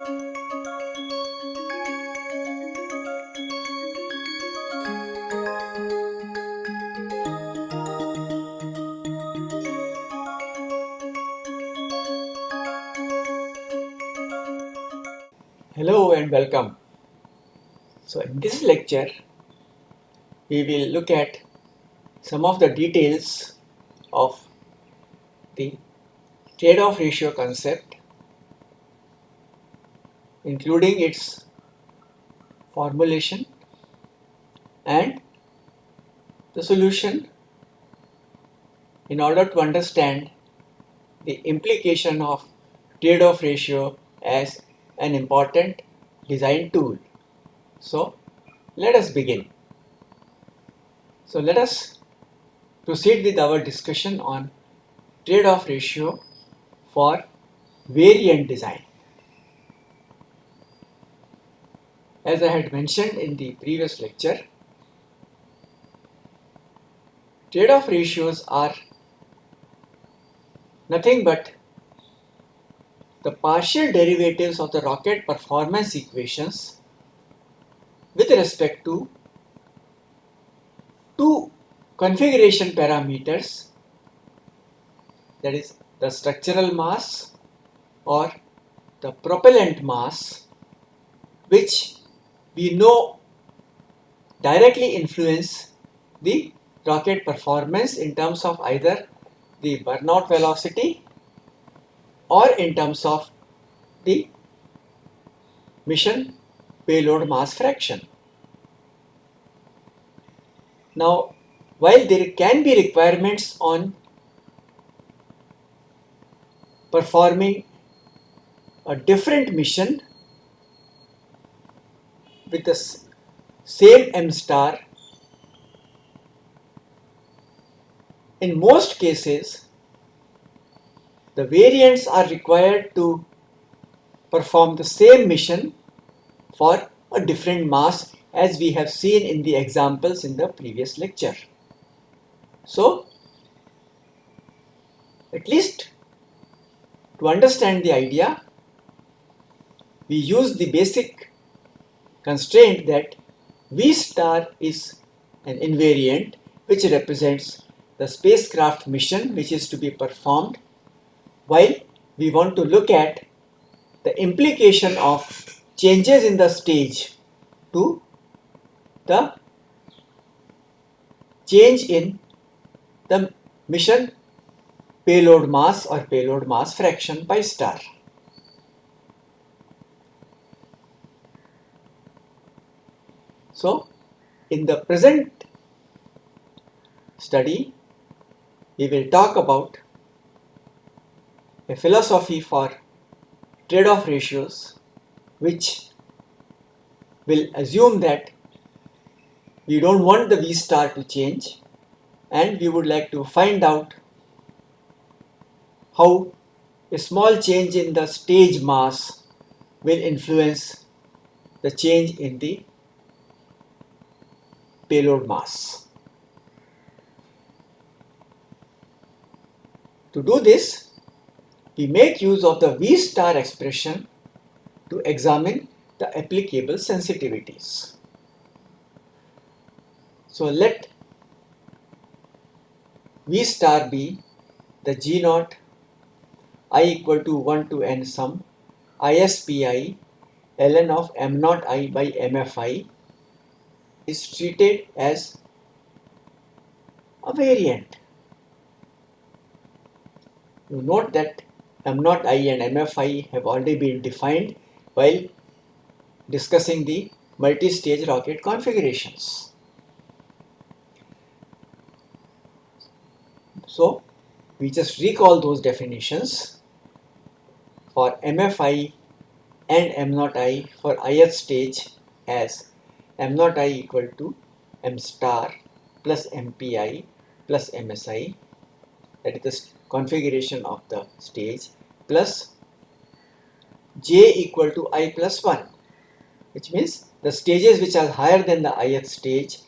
Hello and welcome. So in this lecture we will look at some of the details of the trade-off ratio concept including its formulation and the solution in order to understand the implication of trade-off ratio as an important design tool. So let us begin. So let us proceed with our discussion on trade-off ratio for variant design. As I had mentioned in the previous lecture, trade-off ratios are nothing but the partial derivatives of the rocket performance equations with respect to two configuration parameters that is the structural mass or the propellant mass which we know directly influence the rocket performance in terms of either the burnout velocity or in terms of the mission payload mass fraction. Now, while there can be requirements on performing a different mission with the same M star, in most cases the variants are required to perform the same mission for a different mass as we have seen in the examples in the previous lecture. So, at least to understand the idea, we use the basic constraint that V star is an invariant which represents the spacecraft mission which is to be performed while we want to look at the implication of changes in the stage to the change in the mission payload mass or payload mass fraction pi star. So, in the present study, we will talk about a philosophy for trade-off ratios which will assume that we don't want the V star to change and we would like to find out how a small change in the stage mass will influence the change in the payload mass. To do this, we make use of the V star expression to examine the applicable sensitivities. So let V star be the G naught i equal to 1 to n sum ISPI ln of m naught i by mfi is treated as a variant. You note that M naught I and MFI have already been defined while discussing the multi-stage rocket configurations. So we just recall those definitions for MFI and M naught I for ith stage as M naught I equal to M star plus MPI plus MSI that is the configuration of the stage plus j equal to i plus 1 which means the stages which are higher than the ith stage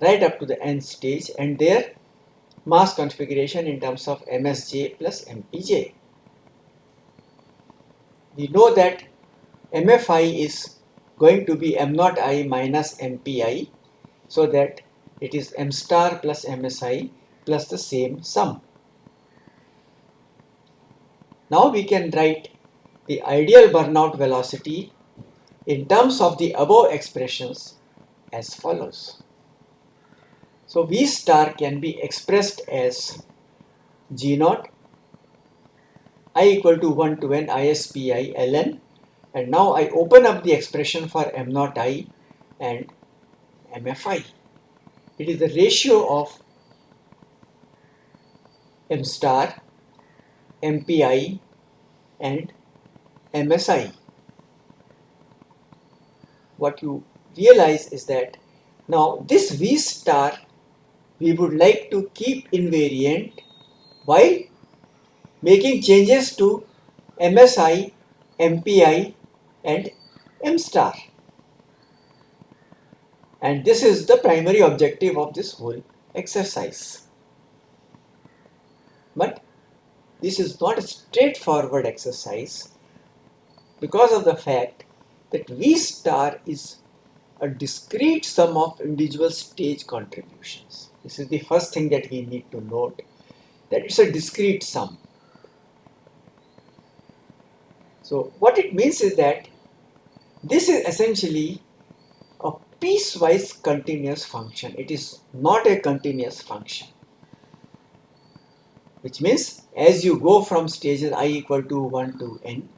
right up to the nth stage and their mass configuration in terms of msj plus mpj. We know that MFI is going to be M naught I minus MPI so that it is M star plus MSI plus the same sum. Now we can write the ideal burnout velocity in terms of the above expressions as follows. So V star can be expressed as G naught i equal to 1 to n ISPI ln and now I open up the expression for m naught i and mfi. It is the ratio of m star, mpi and msi. What you realize is that now this v star we would like to keep invariant while making changes to MSI, MPI and M star. And this is the primary objective of this whole exercise. But this is not a straightforward exercise because of the fact that V star is a discrete sum of individual stage contributions. This is the first thing that we need to note that it's a discrete sum. So what it means is that this is essentially a piecewise continuous function. It is not a continuous function. Which means as you go from stages i equal to 1 to n,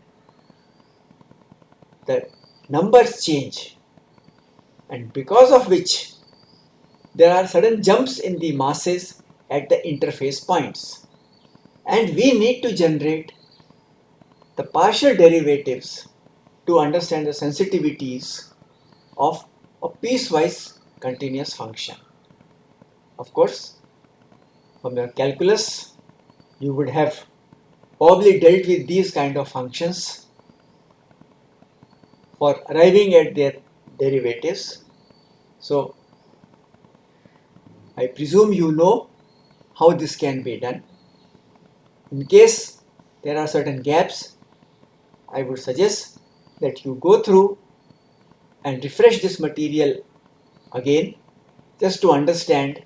the numbers change and because of which there are sudden jumps in the masses at the interface points and we need to generate the partial derivatives to understand the sensitivities of a piecewise continuous function. Of course, from your calculus, you would have probably dealt with these kind of functions for arriving at their derivatives. So, I presume you know how this can be done. In case there are certain gaps, I would suggest that you go through and refresh this material again just to understand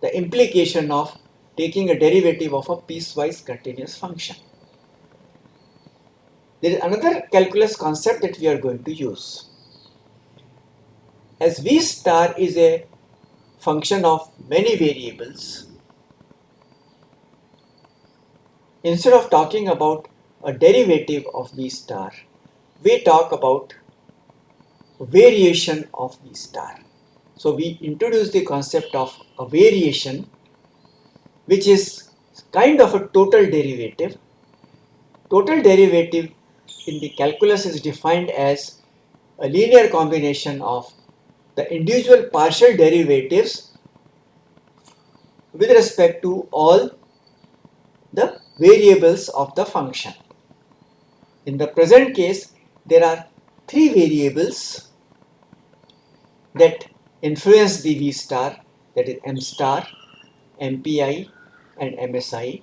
the implication of taking a derivative of a piecewise continuous function. There is another calculus concept that we are going to use. As V star is a function of many variables, instead of talking about a derivative of V star, we talk about variation of the star. So we introduce the concept of a variation which is kind of a total derivative. Total derivative in the calculus is defined as a linear combination of the individual partial derivatives with respect to all the variables of the function. In the present case, there are three variables that influence the V star that is M star, MPI and MSI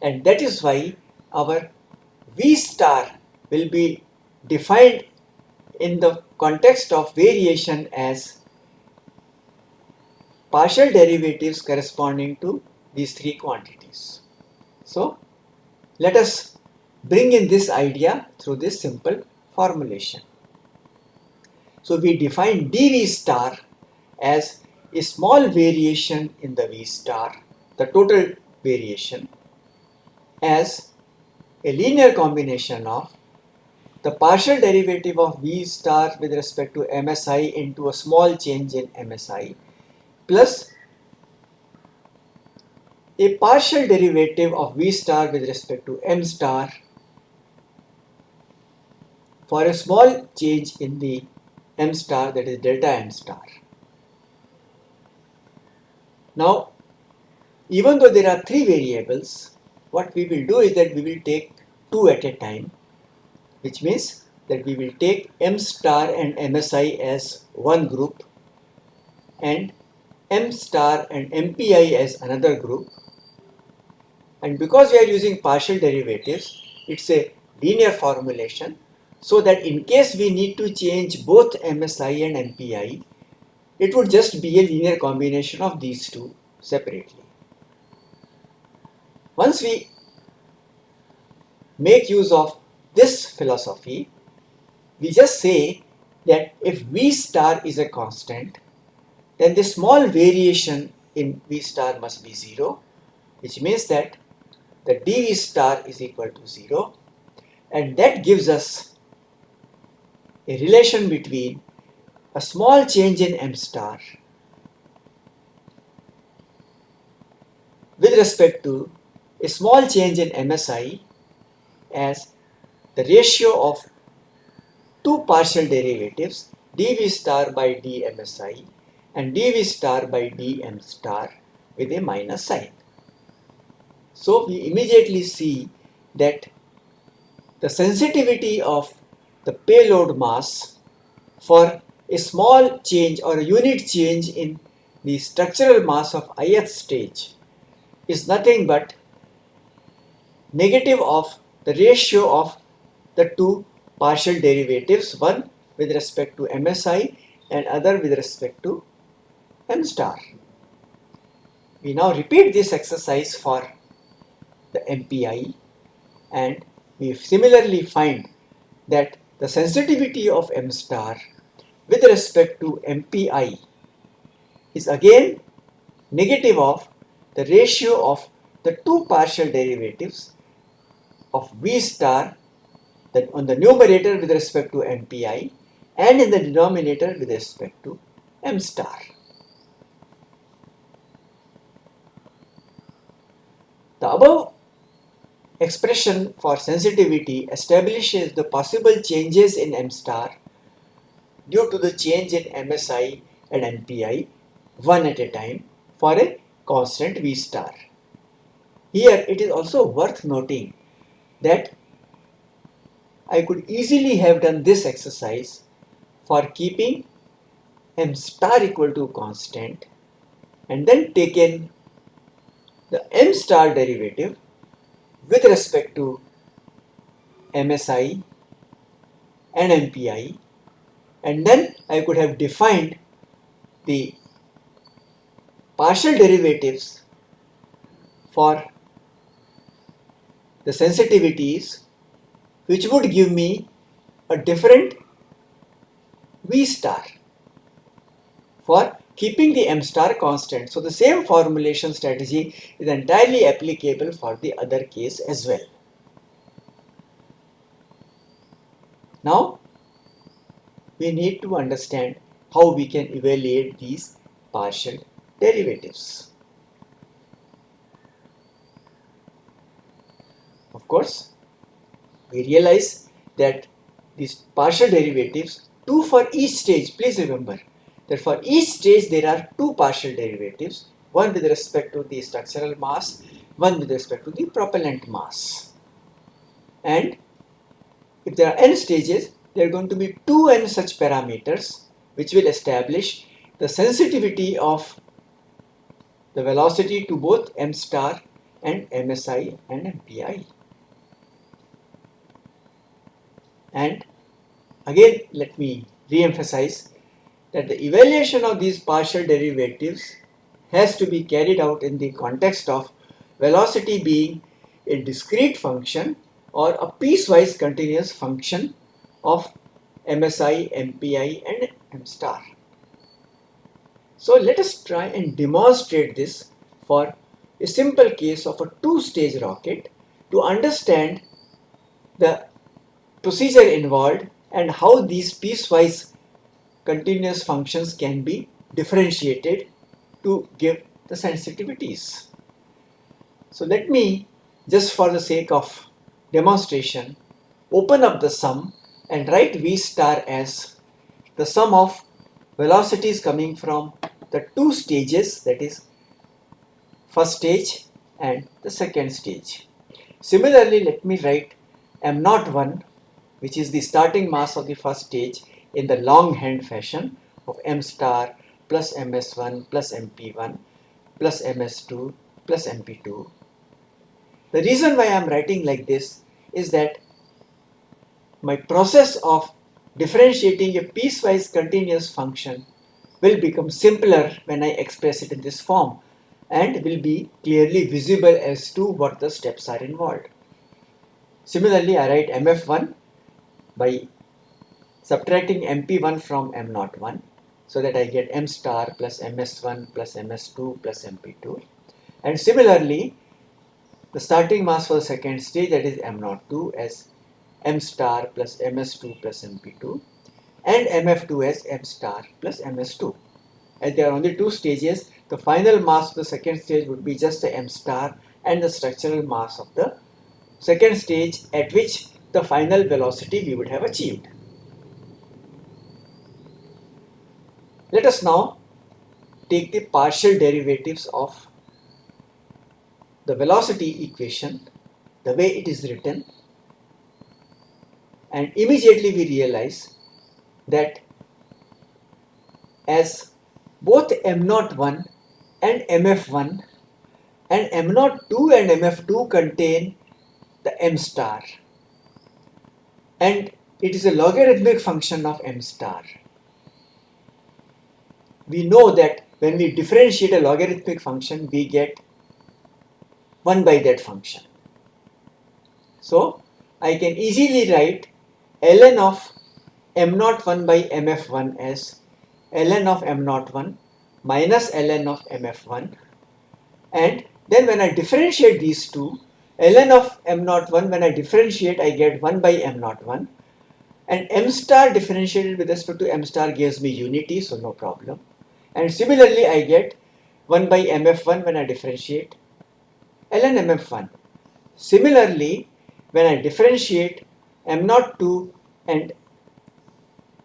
and that is why our V star will be defined in the context of variation as partial derivatives corresponding to these three quantities. So let us bring in this idea through this simple formulation. So we define dV star as a small variation in the V star, the total variation, as a linear combination of the partial derivative of V star with respect to MSI into a small change in MSI plus a partial derivative of V star with respect to M star for a small change in the M star that is delta M star. Now, even though there are three variables, what we will do is that we will take two at a time, which means that we will take M star and MSI as one group and M star and MPI as another group. And because we are using partial derivatives, it's a linear formulation. So that in case we need to change both MSI and MPI, it would just be a linear combination of these two separately. Once we make use of this philosophy, we just say that if V star is a constant, then the small variation in V star must be 0, which means that the dV star is equal to 0 and that gives us a relation between a small change in M star with respect to a small change in MSI as the ratio of two partial derivatives dV star by dMSI and dV star by dM star with a minus sign. So we immediately see that the sensitivity of the payload mass for a small change or a unit change in the structural mass of ith stage is nothing but negative of the ratio of the two partial derivatives, one with respect to MSI and other with respect to M star. We now repeat this exercise for the MPI and we similarly find that the sensitivity of M star with respect to MPI is again negative of the ratio of the two partial derivatives of V star that on the numerator with respect to MPI and in the denominator with respect to M star. The above expression for sensitivity establishes the possible changes in M star due to the change in MSI and MPI one at a time for a constant V star. Here it is also worth noting that I could easily have done this exercise for keeping m star equal to constant and then taken the m star derivative with respect to MSI and MPI and then I could have defined the partial derivatives for the sensitivities which would give me a different V star for keeping the M star constant. So the same formulation strategy is entirely applicable for the other case as well. Now we need to understand how we can evaluate these partial derivatives. Of course, we realize that these partial derivatives, two for each stage, please remember that for each stage there are two partial derivatives, one with respect to the structural mass, one with respect to the propellant mass. And if there are n stages, there are going to be two n such parameters which will establish the sensitivity of the velocity to both m star and msi and mpi. And again, let me re-emphasize that the evaluation of these partial derivatives has to be carried out in the context of velocity being a discrete function or a piecewise continuous function of MSI, MPI and M star. So let us try and demonstrate this for a simple case of a two-stage rocket to understand the procedure involved and how these piecewise continuous functions can be differentiated to give the sensitivities. So let me just for the sake of demonstration open up the sum and write V star as the sum of velocities coming from the two stages that is first stage and the second stage. Similarly let me write m naught 1 which is the starting mass of the first stage in the longhand fashion of m star plus ms1 plus mp1 plus ms2 plus mp2. The reason why I am writing like this is that my process of differentiating a piecewise continuous function will become simpler when I express it in this form and will be clearly visible as to what the steps are involved. Similarly, I write mf1 by subtracting mp1 from m01 so that I get m star plus ms1 plus ms2 plus mp2 and similarly the starting mass for the second stage that is m02 as m star plus ms2 plus mp2 and mf2 as m star plus ms2 as there are only two stages the final mass of the second stage would be just the m star and the structural mass of the second stage at which the final velocity we would have achieved. Let us now take the partial derivatives of the velocity equation the way it is written and immediately we realize that as both m01 and mf1 and m02 and mf2 contain the m star and it is a logarithmic function of m star. We know that when we differentiate a logarithmic function we get 1 by that function. So I can easily write ln of m01 by mf1 as ln of m01 minus ln of mf1 and then when I differentiate these two ln of m01 when I differentiate I get 1 by m01 and m star differentiated with respect to m star gives me unity so no problem and similarly I get 1 by mf1 when I differentiate ln mf1 similarly when I differentiate m02 and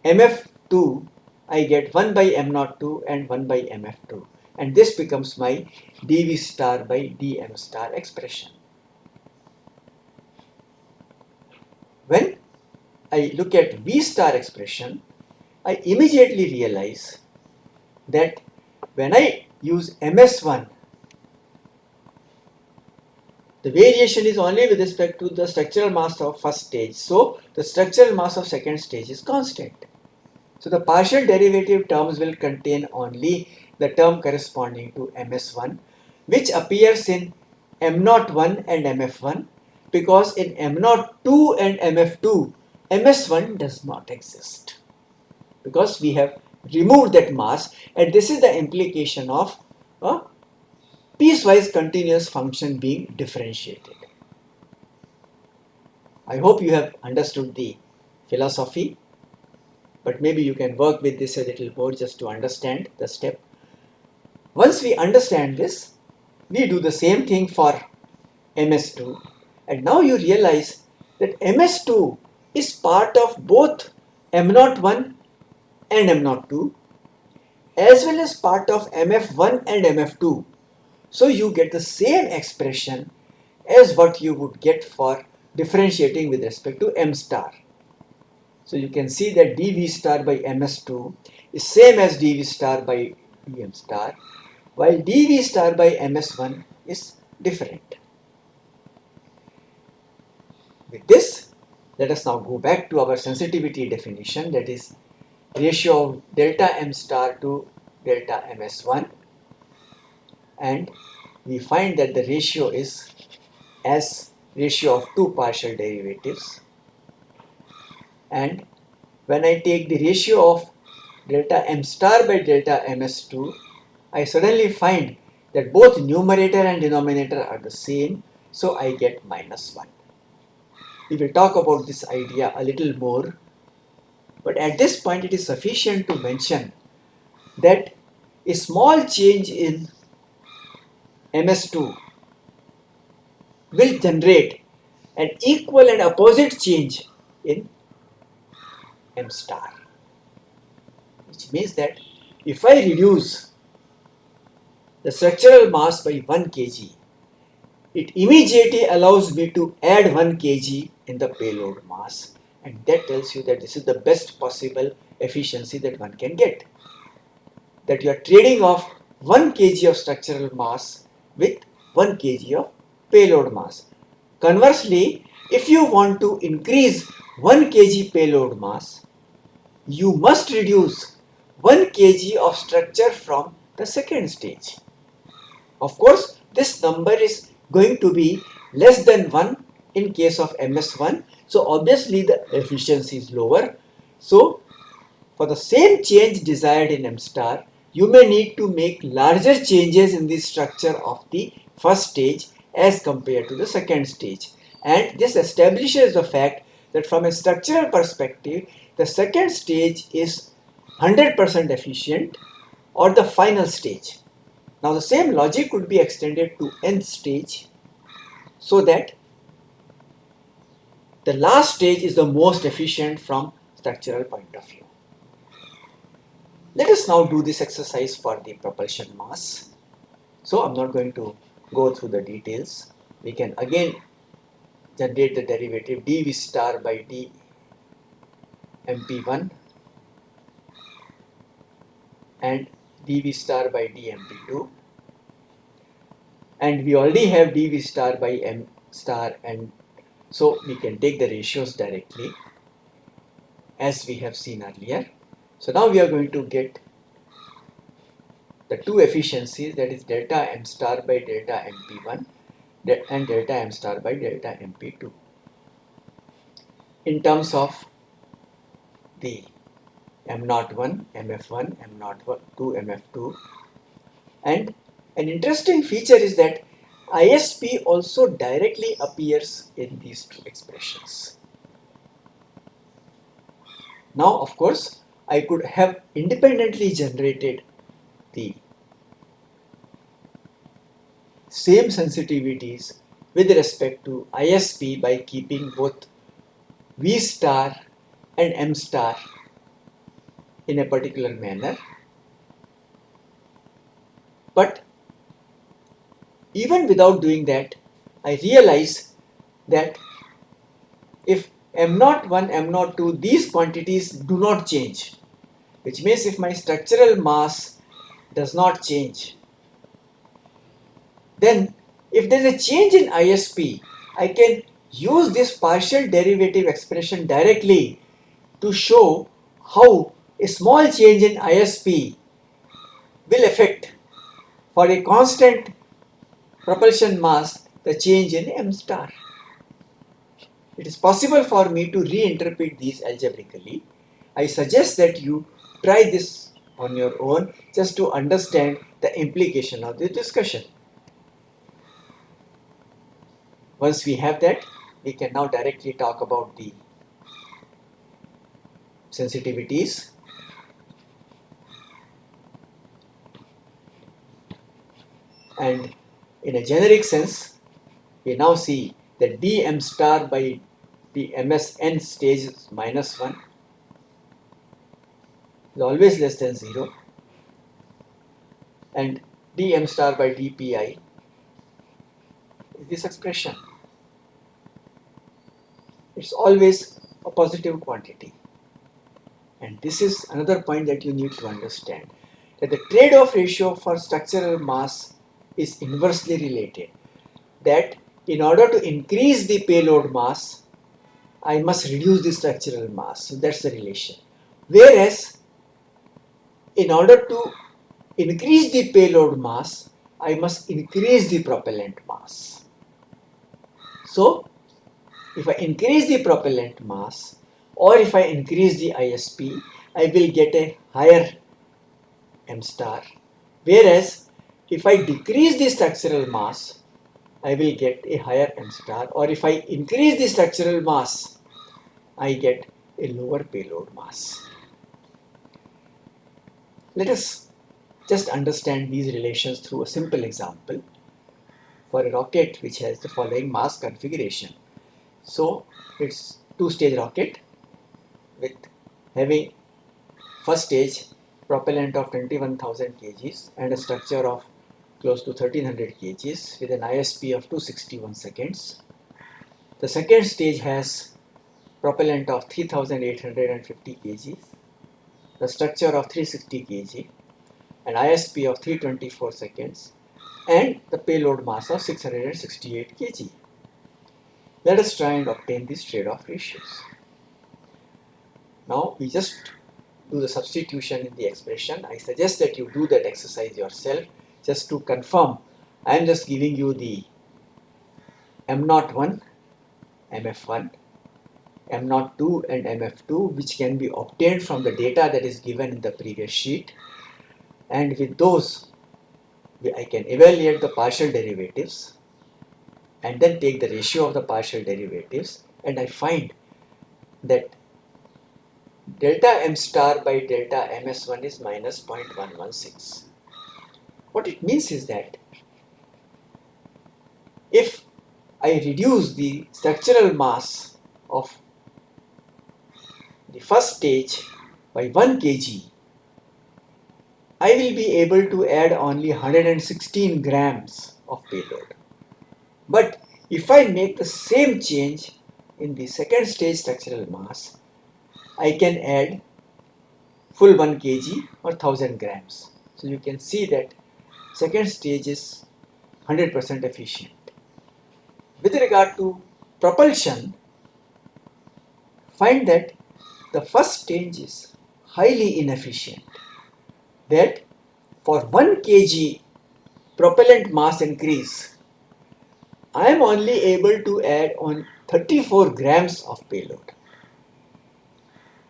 mf2 I get 1 by m02 and 1 by mf2 and this becomes my dv star by dm star expression. When I look at v star expression, I immediately realize that when I use ms1, the variation is only with respect to the structural mass of first stage. So the structural mass of second stage is constant. So the partial derivative terms will contain only the term corresponding to ms1 which appears in m01 and mf1 because in m02 and mf2 ms1 does not exist because we have removed that mass and this is the implication of a piecewise continuous function being differentiated. I hope you have understood the philosophy but maybe you can work with this a little more just to understand the step. Once we understand this, we do the same thing for MS2 and now you realize that MS2 is part of both M01 and M02 as well as part of MF1 and MF2. So you get the same expression as what you would get for differentiating with respect to M star. So you can see that dV star by ms2 is same as dV star by dm star while dV star by ms1 is different. With this, let us now go back to our sensitivity definition that is ratio of delta m star to delta ms1 and we find that the ratio is as ratio of two partial derivatives. And when I take the ratio of delta m star by delta ms2 I suddenly find that both numerator and denominator are the same. So I get minus 1. We will talk about this idea a little more but at this point it is sufficient to mention that a small change in ms2 will generate an equal and opposite change in m star which means that if I reduce the structural mass by 1 kg it immediately allows me to add 1 kg in the payload mass and that tells you that this is the best possible efficiency that one can get that you are trading off 1 kg of structural mass with 1 kg of payload mass conversely if you want to increase 1 kg payload mass, you must reduce 1 kg of structure from the second stage. Of course, this number is going to be less than 1 in case of MS1. So obviously the efficiency is lower. So for the same change desired in M star, you may need to make larger changes in the structure of the first stage as compared to the second stage. And this establishes the fact that from a structural perspective, the second stage is 100% efficient or the final stage. Now the same logic could be extended to nth stage so that the last stage is the most efficient from structural point of view. Let us now do this exercise for the propulsion mass. So I'm not going to go through the details. We can again generate the derivative dv star by d mp1 and dv star by d mp2 and we already have dv star by m star and so we can take the ratios directly as we have seen earlier. So now we are going to get the two efficiencies that is delta m star by delta mp1 and delta m star by delta mp2 in terms of the m01, mf1, m02, mf2 and an interesting feature is that ISP also directly appears in these two expressions. Now of course I could have independently generated the same sensitivities with respect to ISP by keeping both V star and M star in a particular manner. But even without doing that, I realize that if M01, M02, these quantities do not change, which means if my structural mass does not change, then if there is a change in ISP, I can use this partial derivative expression directly to show how a small change in ISP will affect for a constant propulsion mass the change in m star. It is possible for me to reinterpret these algebraically. I suggest that you try this on your own just to understand the implication of the discussion. Once we have that, we can now directly talk about the sensitivities and in a generic sense we now see that dm star by the msn stage is minus 1 is always less than 0 and dm star by dpi is this expression. It's always a positive quantity. And this is another point that you need to understand that the trade-off ratio for structural mass is inversely related. That in order to increase the payload mass, I must reduce the structural mass. So that's the relation. Whereas, in order to increase the payload mass, I must increase the propellant mass. So, if I increase the propellant mass or if I increase the ISP, I will get a higher M star. Whereas if I decrease the structural mass, I will get a higher m star or if I increase the structural mass, I get a lower payload mass. Let us just understand these relations through a simple example for a rocket which has the following mass configuration. So it's two-stage rocket with having first stage propellant of 21,000 kgs and a structure of close to 1300 kgs with an ISP of 261 seconds. The second stage has propellant of 3850 kgs, the structure of 360 kg, an ISP of 324 seconds and the payload mass of 668 kg. Let us try and obtain these trade-off ratios. Now we just do the substitution in the expression. I suggest that you do that exercise yourself just to confirm. I am just giving you the M01, MF1, M02 and MF2 which can be obtained from the data that is given in the previous sheet and with those I can evaluate the partial derivatives and then take the ratio of the partial derivatives and I find that delta m star by delta ms1 is minus 0.116. What it means is that if I reduce the structural mass of the first stage by 1 kg, I will be able to add only 116 grams of payload. But if I make the same change in the second stage structural mass, I can add full 1 kg or 1000 grams. So you can see that second stage is 100% efficient. With regard to propulsion, find that the first stage is highly inefficient. That for 1 kg propellant mass increase, I am only able to add on 34 grams of payload.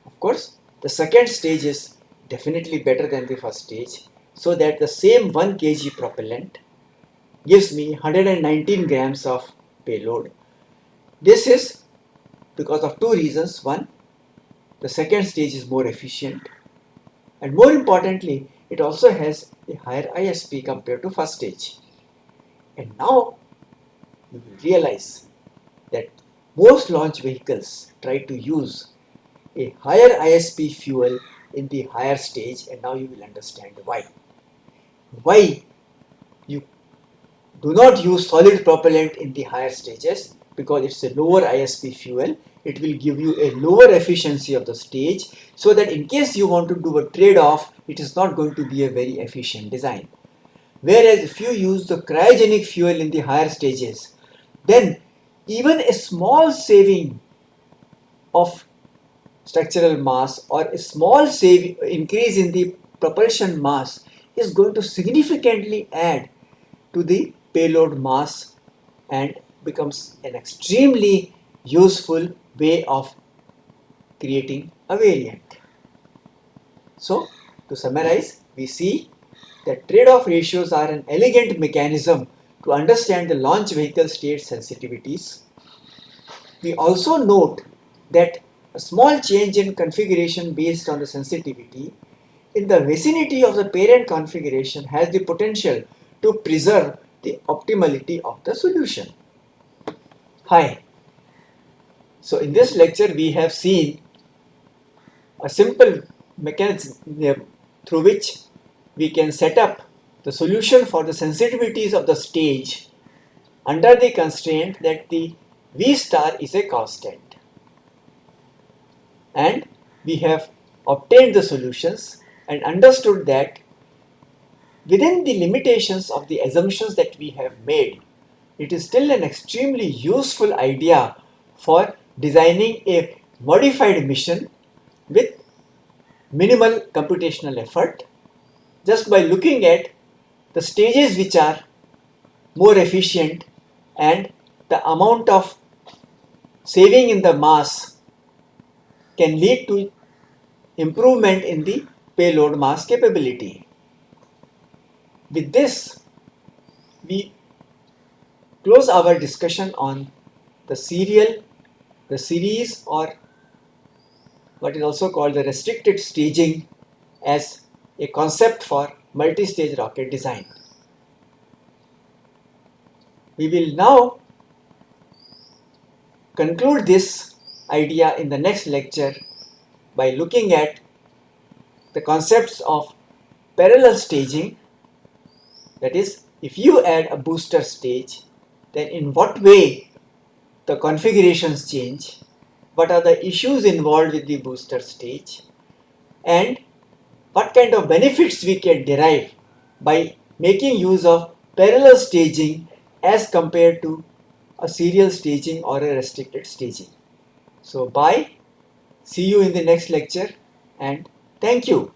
Of course, the second stage is definitely better than the first stage so that the same 1 kg propellant gives me 119 grams of payload. This is because of two reasons. One, the second stage is more efficient and more importantly, it also has a higher ISP compared to first stage. And now you will realize that most launch vehicles try to use a higher ISP fuel in the higher stage and now you will understand why. Why you do not use solid propellant in the higher stages because it's a lower ISP fuel. It will give you a lower efficiency of the stage so that in case you want to do a trade-off, it is not going to be a very efficient design. Whereas if you use the cryogenic fuel in the higher stages, then even a small saving of structural mass or a small save increase in the propulsion mass is going to significantly add to the payload mass and becomes an extremely useful way of creating a variant. So to summarize, we see that trade-off ratios are an elegant mechanism to understand the launch vehicle state sensitivities. We also note that a small change in configuration based on the sensitivity in the vicinity of the parent configuration has the potential to preserve the optimality of the solution. Hi. So in this lecture we have seen a simple mechanism through which we can set up the solution for the sensitivities of the stage under the constraint that the V star is a constant. And we have obtained the solutions and understood that within the limitations of the assumptions that we have made, it is still an extremely useful idea for designing a modified mission with minimal computational effort just by looking at the stages which are more efficient and the amount of saving in the mass can lead to improvement in the payload mass capability. With this, we close our discussion on the serial, the series or what is also called the restricted staging as a concept for multi-stage rocket design. We will now conclude this idea in the next lecture by looking at the concepts of parallel staging that is if you add a booster stage then in what way the configurations change what are the issues involved with the booster stage and what kind of benefits we can derive by making use of parallel staging as compared to a serial staging or a restricted staging. So bye, See you in the next lecture and thank you.